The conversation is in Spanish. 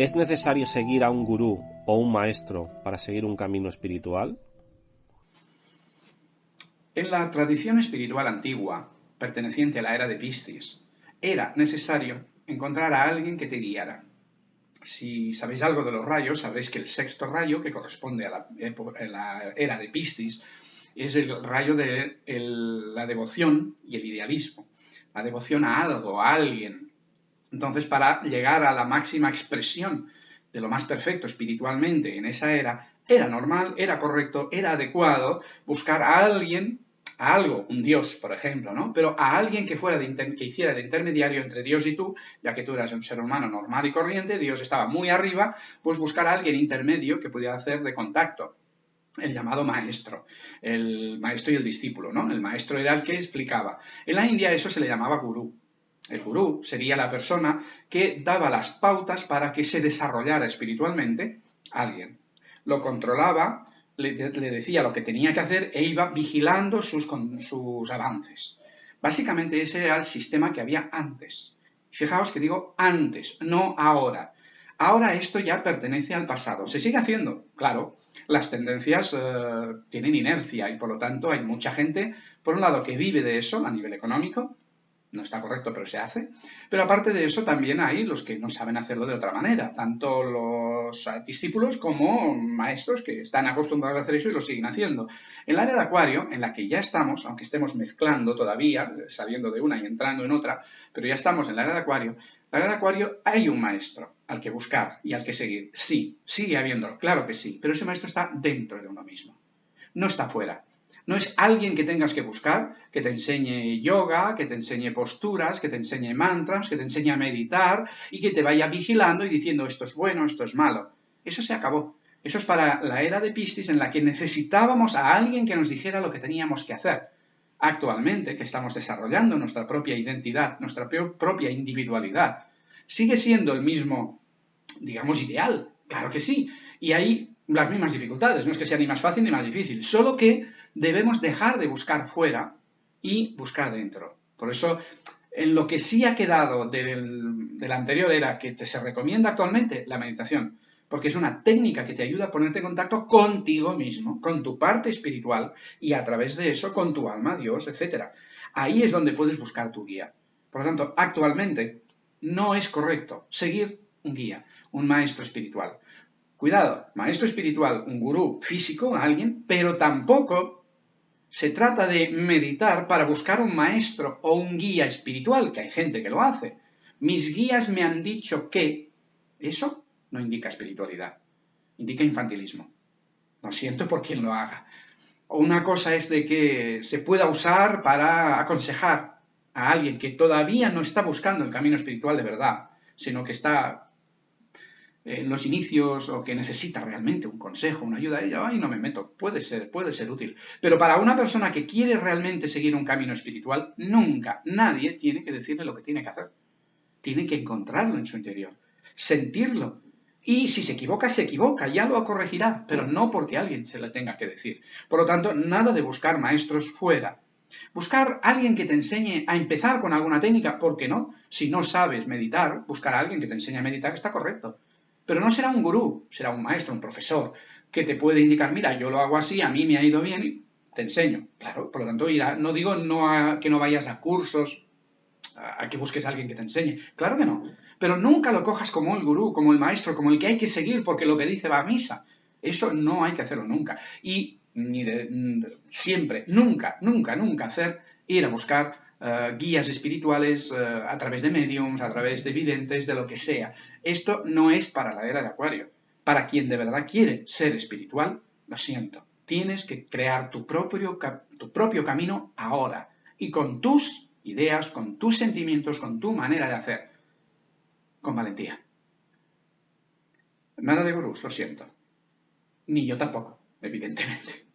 ¿Es necesario seguir a un gurú o un maestro para seguir un camino espiritual? En la tradición espiritual antigua, perteneciente a la era de Piscis, era necesario encontrar a alguien que te guiara. Si sabéis algo de los rayos, sabréis que el sexto rayo, que corresponde a la, era de Piscis, es el rayo de la devoción y el idealismo. La devoción a algo, a alguien, entonces, para llegar a la máxima expresión de lo más perfecto espiritualmente en esa era, era normal, era correcto, era adecuado buscar a alguien, a algo, un Dios, por ejemplo, ¿no? Pero a alguien que fuera que hiciera de intermediario entre Dios y tú, ya que tú eras un ser humano normal y corriente, Dios estaba muy arriba, pues buscar a alguien intermedio que pudiera hacer de contacto el llamado maestro, el maestro y el discípulo, ¿no? El maestro era el que explicaba. En la India eso se le llamaba gurú. El gurú sería la persona que daba las pautas para que se desarrollara espiritualmente alguien. Lo controlaba, le, decía lo que tenía que hacer e iba vigilando sus, sus avances. Básicamente ese era el sistema que había antes. Fijaos que digo antes, no ahora. Ahora esto ya pertenece al pasado. Se sigue haciendo, claro. Las tendencias eh, tienen inercia y por lo tanto hay mucha gente, por un lado, que vive de eso a nivel económico no está correcto, pero se hace. Pero aparte de eso, también hay los que no saben hacerlo de otra manera, tanto los discípulos como maestros que están acostumbrados a hacer eso y lo siguen haciendo. En el área de acuario, en la que ya estamos, aunque estemos mezclando todavía, saliendo de una y entrando en otra, pero ya estamos en el área de acuario, en el área de acuario hay un maestro al que buscar y al que seguir. Sí, sigue habiendo, claro que sí, pero ese maestro está dentro de uno mismo, no está fuera. No es alguien que tengas que buscar, que te enseñe yoga, que te enseñe posturas, que te enseñe mantras, que te enseñe a meditar y que te vaya vigilando y diciendo esto es bueno, esto es malo. Eso se acabó. Eso es para la era de Piscis en la que necesitábamos a alguien que nos dijera lo que teníamos que hacer. Actualmente, que estamos desarrollando nuestra propia identidad, nuestra propia individualidad, sigue siendo el mismo, digamos, ideal. Claro que sí. Y hay las mismas dificultades. No es que sea ni más fácil ni más difícil. Solo que debemos dejar de buscar fuera y buscar dentro. Por eso, en lo que sí ha quedado del, de la anterior era que te se recomienda actualmente, la meditación, porque es una técnica que te ayuda a ponerte en contacto contigo mismo, con tu parte espiritual y a través de eso con tu alma, Dios, etc. Ahí es donde puedes buscar tu guía. Por lo tanto, actualmente no es correcto seguir un guía, un maestro espiritual. Cuidado, maestro espiritual, un gurú físico, alguien, pero tampoco se trata de meditar para buscar un maestro o un guía espiritual, que hay gente que lo hace. Mis guías me han dicho que eso no indica espiritualidad, indica infantilismo. Lo siento por quien lo haga. Una cosa es de que se pueda usar para aconsejar a alguien que todavía no está buscando el camino espiritual de verdad, sino que está en los inicios o que necesita realmente un consejo, una ayuda, ella, ay, no me meto, puede ser, puede ser útil. Pero para una persona que quiere realmente seguir un camino espiritual, nunca, nadie tiene que decirle lo que tiene que hacer. Tiene que encontrarlo en su interior, sentirlo. Y si se equivoca, se equivoca, ya lo corregirá, pero no porque alguien se le tenga que decir. Por lo tanto, nada de buscar maestros fuera. Buscar a alguien que te enseñe a empezar con alguna técnica, ¿por qué no? Si no sabes meditar, buscar a alguien que te enseñe a meditar está correcto. Pero no será un gurú, será un maestro, un profesor, que te puede indicar, mira, yo lo hago así, a mí me ha ido bien y te enseño. Claro, por lo tanto, irá, no digo no que no vayas a cursos, a, que busques a alguien que te enseñe. Claro que no. Pero nunca lo cojas como el gurú, como el maestro, como el que hay que seguir porque lo que dice va a misa. Eso no hay que hacerlo nunca. Y ni siempre, nunca, nunca, nunca hacer ir a buscar eh, guías espirituales eh, a través de mediums, a través de videntes, de lo que sea. Esto no es para la era de Acuario. Para quien de verdad quiere ser espiritual, lo siento, tienes que crear tu propio, tu propio camino ahora y con tus ideas, con tus sentimientos, con tu manera de hacer, con valentía. Nada de gurús, lo siento. Ni yo tampoco, evidentemente.